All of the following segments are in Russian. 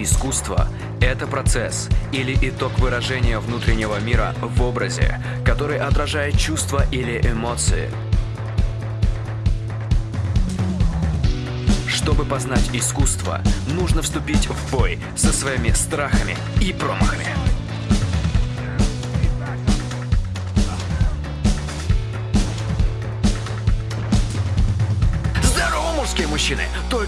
Искусство – это процесс или итог выражения внутреннего мира в образе, который отражает чувства или эмоции. Чтобы познать искусство, нужно вступить в бой со своими страхами и промахами.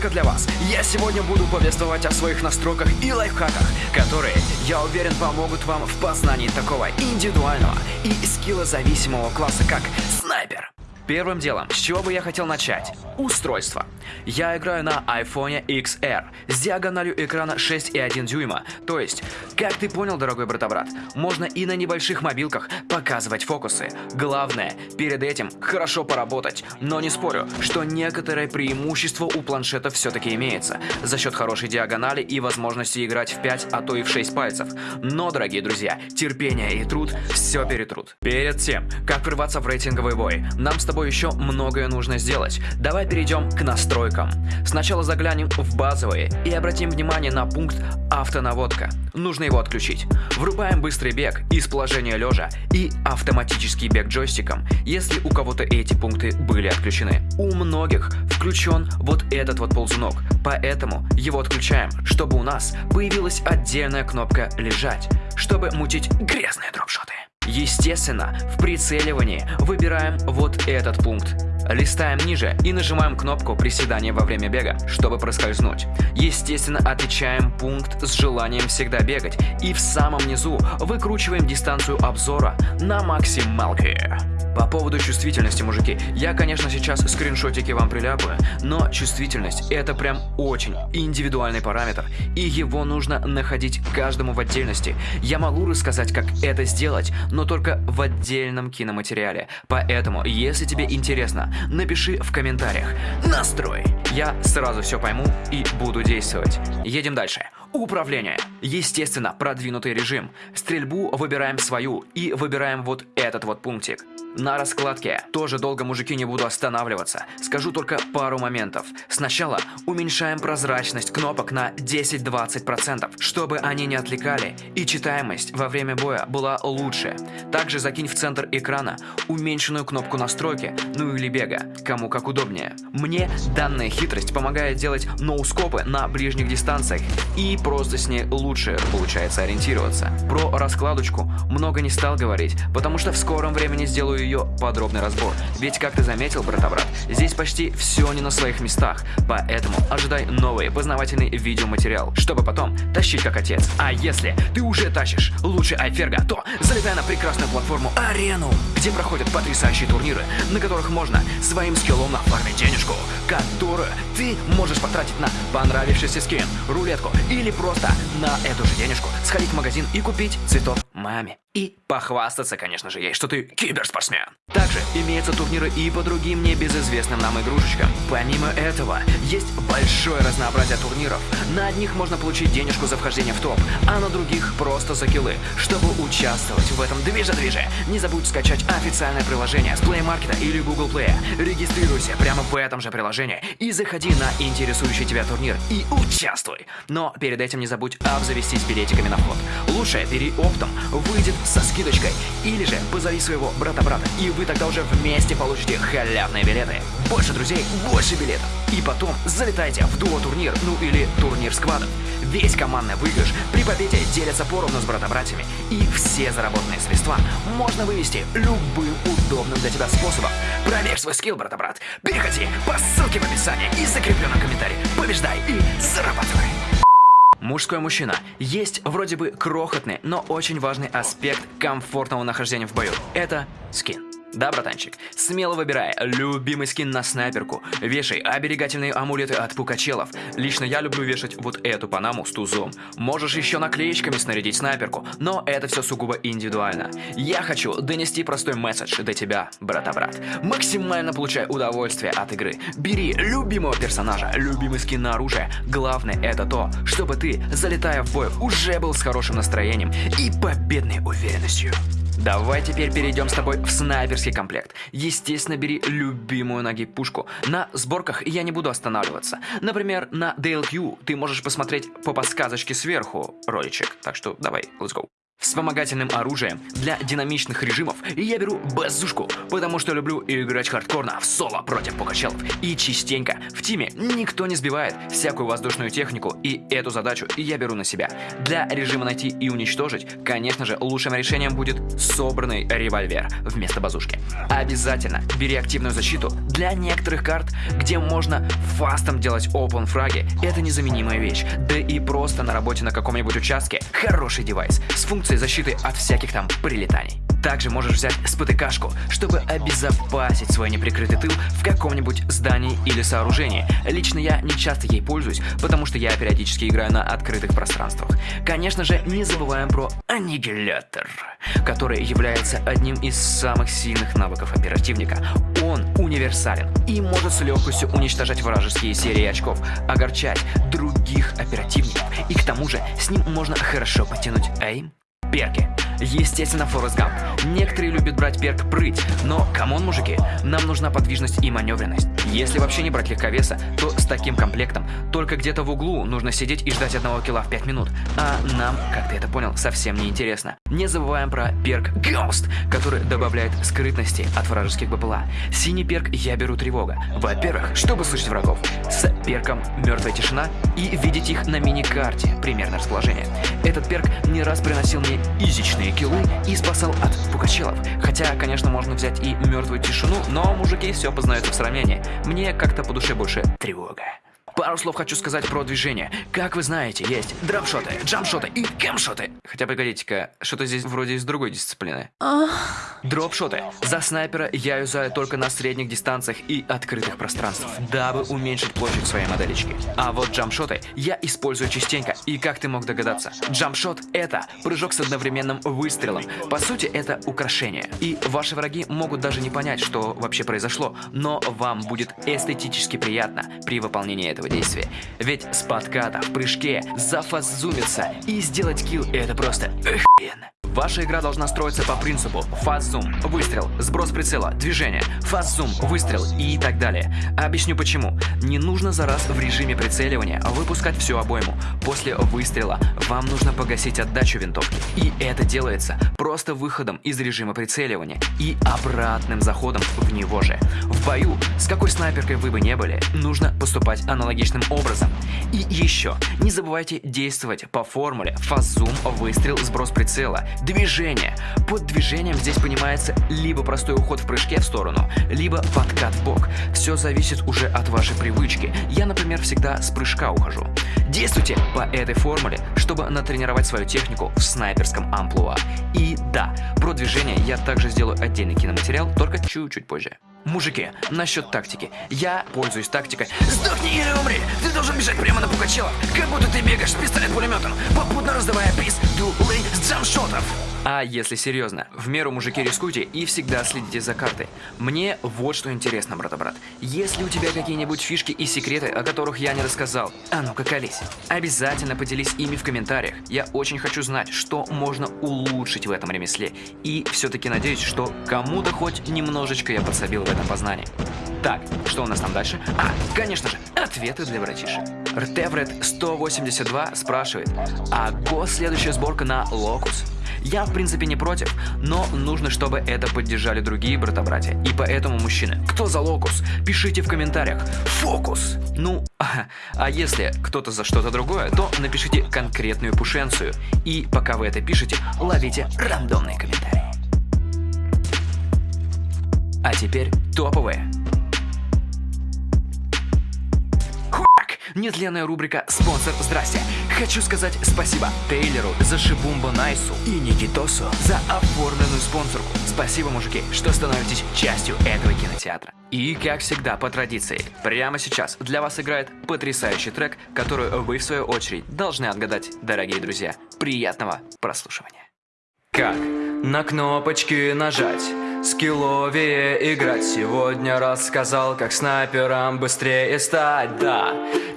Только для вас я сегодня буду повествовать о своих настройках и лайфхаках, которые, я уверен, помогут вам в познании такого индивидуального и скиллозависимого класса, как снайпер. Первым делом, с чего бы я хотел начать? Устройство. Я играю на iPhone XR с диагональю экрана 6,1 дюйма. То есть, как ты понял, дорогой брата-брат, можно и на небольших мобилках показывать фокусы. Главное, перед этим хорошо поработать. Но не спорю, что некоторое преимущество у планшета все-таки имеется. За счет хорошей диагонали и возможности играть в 5, а то и в 6 пальцев. Но, дорогие друзья, терпение и труд все перетрут. Перед тем, как врываться в рейтинговый бой, нам с тобой тобой еще многое нужно сделать. Давай перейдем к настройкам. Сначала заглянем в базовые и обратим внимание на пункт автонаводка. Нужно его отключить. Врубаем быстрый бег из положения лежа и автоматический бег джойстиком, если у кого-то эти пункты были отключены. У многих включен вот этот вот ползунок, поэтому его отключаем, чтобы у нас появилась отдельная кнопка «Лежать», чтобы мутить грязные дропшоты. Естественно, в прицеливании выбираем вот этот пункт. Листаем ниже и нажимаем кнопку приседания во время бега, чтобы проскользнуть. Естественно, отмечаем пункт с желанием всегда бегать и в самом низу выкручиваем дистанцию обзора на максималке. По поводу чувствительности, мужики, я, конечно, сейчас скриншотики вам приляпаю, но чувствительность это прям очень индивидуальный параметр, и его нужно находить каждому в отдельности. Я могу рассказать, как это сделать, но только в отдельном киноматериале. Поэтому, если тебе интересно, напиши в комментариях «Настрой». Я сразу все пойму и буду действовать. Едем дальше. Управление. Естественно, продвинутый режим. Стрельбу выбираем свою и выбираем вот этот вот пунктик. На раскладке тоже долго, мужики, не буду останавливаться. Скажу только пару моментов. Сначала уменьшаем прозрачность кнопок на 10-20%, чтобы они не отвлекали и читаемость во время боя была лучше. Также закинь в центр экрана уменьшенную кнопку настройки, ну или бега, кому как удобнее. Мне данная хитрость помогает делать ноускопы на ближних дистанциях и просто с ней лучше получается ориентироваться. Про раскладочку много не стал говорить, потому что в скором времени сделаю ее подробный разбор. Ведь, как ты заметил, брата-брат, здесь почти все не на своих местах, поэтому ожидай новый познавательный видеоматериал, чтобы потом тащить как отец. А если ты уже тащишь лучше Айферга, то залетай на прекрасную платформу Арену, где проходят потрясающие турниры, на которых можно своим скиллом нафармить денежку, которую ты можешь потратить на понравившийся скин, рулетку или просто на эту же денежку сходить в магазин и купить цветов маме. И похвастаться, конечно же, ей, что ты киберспортсмен. Также имеются турниры и по другим небезызвестным нам игрушечкам. Помимо этого, есть большое разнообразие турниров. На одних можно получить денежку за вхождение в топ, а на других просто за киллы. Чтобы участвовать в этом движе-движе, не забудь скачать официальное приложение с Play Market или Google Play. Регистрируйся прямо в этом же приложении и заходи на интересующий тебя турнир и участвуй. Но перед этим не забудь обзавестись билетиками на вход. Лучше бери оптом, выйдет со скидочкой. Или же позови своего брата-брата, и вы тогда уже вместе получите халявные билеты. Больше друзей, больше билетов. И потом залетайте в дуо-турнир, ну или турнир сквадов. Весь командный выигрыш при победе делятся поровну с брата-братьями. И все заработанные средства можно вывести любым удобным для тебя способом. Проверь свой скилл, брата-брат. Переходи по ссылке в описании и закрепленном комментарии. Побеждай и зарабатывай. Мужской мужчина. Есть вроде бы крохотный, но очень важный аспект комфортного нахождения в бою. Это скин. Да, братанчик, смело выбирай любимый скин на снайперку, вешай оберегательные амулеты от пукачелов. Лично я люблю вешать вот эту панаму с тузом. Можешь еще наклеечками снарядить снайперку, но это все сугубо индивидуально. Я хочу донести простой месседж до тебя, брата-брат. Максимально получай удовольствие от игры. Бери любимого персонажа, любимый скин на оружие. Главное это то, чтобы ты, залетая в бой, уже был с хорошим настроением и победной уверенностью. Давай теперь перейдем с тобой в снайперский комплект. Естественно, бери любимую ноги пушку. На сборках я не буду останавливаться. Например, на DLQ ты можешь посмотреть по подсказочке сверху роличек. Так что давай, let's go. Вспомогательным оружием для динамичных режимов я беру базушку, потому что люблю играть хардкорно в соло против пукачелов. И частенько в тиме никто не сбивает всякую воздушную технику, и эту задачу я беру на себя. Для режима найти и уничтожить, конечно же, лучшим решением будет собранный револьвер вместо базушки. Обязательно бери активную защиту для некоторых карт, где можно фастом делать open фраги. Это незаменимая вещь. Да и просто на работе на каком-нибудь участке хороший девайс с функцией функции защиты от всяких там прилетаний. Также можешь взять спотыкашку, чтобы обезопасить свой неприкрытый тыл в каком-нибудь здании или сооружении. Лично я не часто ей пользуюсь, потому что я периодически играю на открытых пространствах. Конечно же, не забываем про аннигилятор, который является одним из самых сильных навыков оперативника. Он универсален и может с легкостью уничтожать вражеские серии очков, огорчать других оперативников, и к тому же с ним можно хорошо потянуть aim Перки. Естественно, Форест Гамп. Некоторые любят брать перк прыть, но, come on, мужики, нам нужна подвижность и маневренность. Если вообще не брать легковеса, то с таким комплектом только где-то в углу нужно сидеть и ждать одного килла в 5 минут. А нам, как ты это понял, совсем не интересно. Не забываем про перк Ghost, который добавляет скрытности от вражеских БПЛА. Синий перк я беру тревога. Во-первых, чтобы слышать врагов. С перком мертвая тишина и видеть их на мини-карте, примерно расположение. Этот перк не раз приносил мне изичные киллы и спасал от пукачелов. Хотя, конечно, можно взять и мертвую тишину, но мужики все познаются в сравнении. Мне как-то по душе больше тревога. Пару слов хочу сказать про движение. Как вы знаете, есть дропшоты, джампшоты и кемшоты. Хотя, погодите-ка, что-то здесь вроде из другой дисциплины. Дропшоты. За снайпера я юзаю только на средних дистанциях и открытых пространствах, дабы уменьшить площадь своей моделечки. А вот джампшоты я использую частенько, и как ты мог догадаться, джампшот это прыжок с одновременным выстрелом. По сути, это украшение. И ваши враги могут даже не понять, что вообще произошло, но вам будет эстетически приятно при выполнении этого действия. Ведь с подката в прыжке зафазумиться и сделать килл это просто охуенно. Ваша игра должна строиться по принципу фаз-зум, выстрел, сброс прицела, движение, фаз-зум, выстрел и так далее. Объясню почему. Не нужно за раз в режиме прицеливания выпускать всю обойму. После выстрела вам нужно погасить отдачу винтовки. И это делается просто выходом из режима прицеливания и обратным заходом в него же. В бою, с какой снайперкой вы бы не были, нужно поступать аналогичным образом. И еще, не забывайте действовать по формуле фаз-зум, выстрел, сброс прицела, Движение. Под движением здесь понимается либо простой уход в прыжке в сторону, либо подкат в бок. Все зависит уже от вашей привычки. Я, например, всегда с прыжка ухожу. Действуйте по этой формуле, чтобы натренировать свою технику в снайперском амплуа. И да, про движение я также сделаю отдельный киноматериал, только чуть-чуть позже. Мужики, насчет тактики. Я пользуюсь тактикой «Сдохни или умри!» Ты должен бежать прямо на Пугачева, как будто ты бегаешь с пистолет-пулеметом, попутно раздавая приз дулы с джамшотов. А если серьезно, в меру мужики рискуйте и всегда следите за картой. Мне вот что интересно, брата-брат. Если у тебя какие-нибудь фишки и секреты, о которых я не рассказал, а ну-ка колись. Обязательно поделись ими в комментариях. Я очень хочу знать, что можно улучшить в этом ремесле. И все-таки надеюсь, что кому-то хоть немножечко я подсобил в этом познании. Так, что у нас там дальше? А, конечно же, ответы для братишек. Ртевред 182 спрашивает, а год следующая сборка на Локус? Я, в принципе, не против, но нужно, чтобы это поддержали другие брата-братья. И поэтому, мужчины, кто за локус? Пишите в комментариях. Фокус! Ну, а если кто-то за что-то другое, то напишите конкретную пушенцию. И пока вы это пишете, ловите рандомные комментарии. А теперь топовые. Нетленная рубрика «Спонсор, здрасте». Хочу сказать спасибо Тейлеру за Шибумба Найсу и Никитосу за оформленную спонсорку. Спасибо, мужики, что становитесь частью этого кинотеатра. И, как всегда, по традиции, прямо сейчас для вас играет потрясающий трек, который вы, в свою очередь, должны отгадать, дорогие друзья. Приятного прослушивания. Как на кнопочки нажать? Скилловее играть. Сегодня рассказал, как снайпером быстрее стать. Да,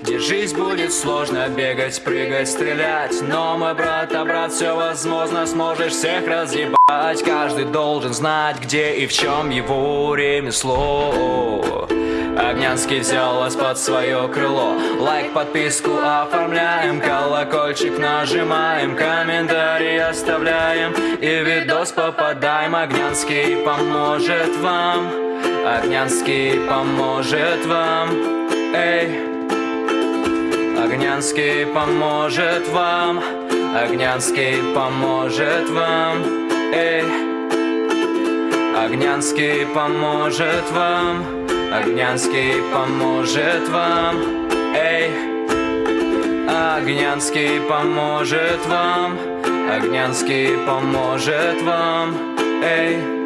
И жизнь будет сложно бегать, прыгать, стрелять. Но мой брат, а брат, все возможно Сможешь всех разъебать. Каждый должен знать, где и в чем его ремесло Огнянский взял вас под свое крыло. Лайк, подписку оформляем Колокольчик нажимаем Комментарий оставляем. И видос попадаем Огнянский поможет вам. Огнянский поможет вам. Эй. Огнянский поможет вам. Огнянский поможет вам. Эй. Огнянский поможет вам Огнянский поможет вам, эй Огнянский поможет вам. Огнянский поможет вам, эй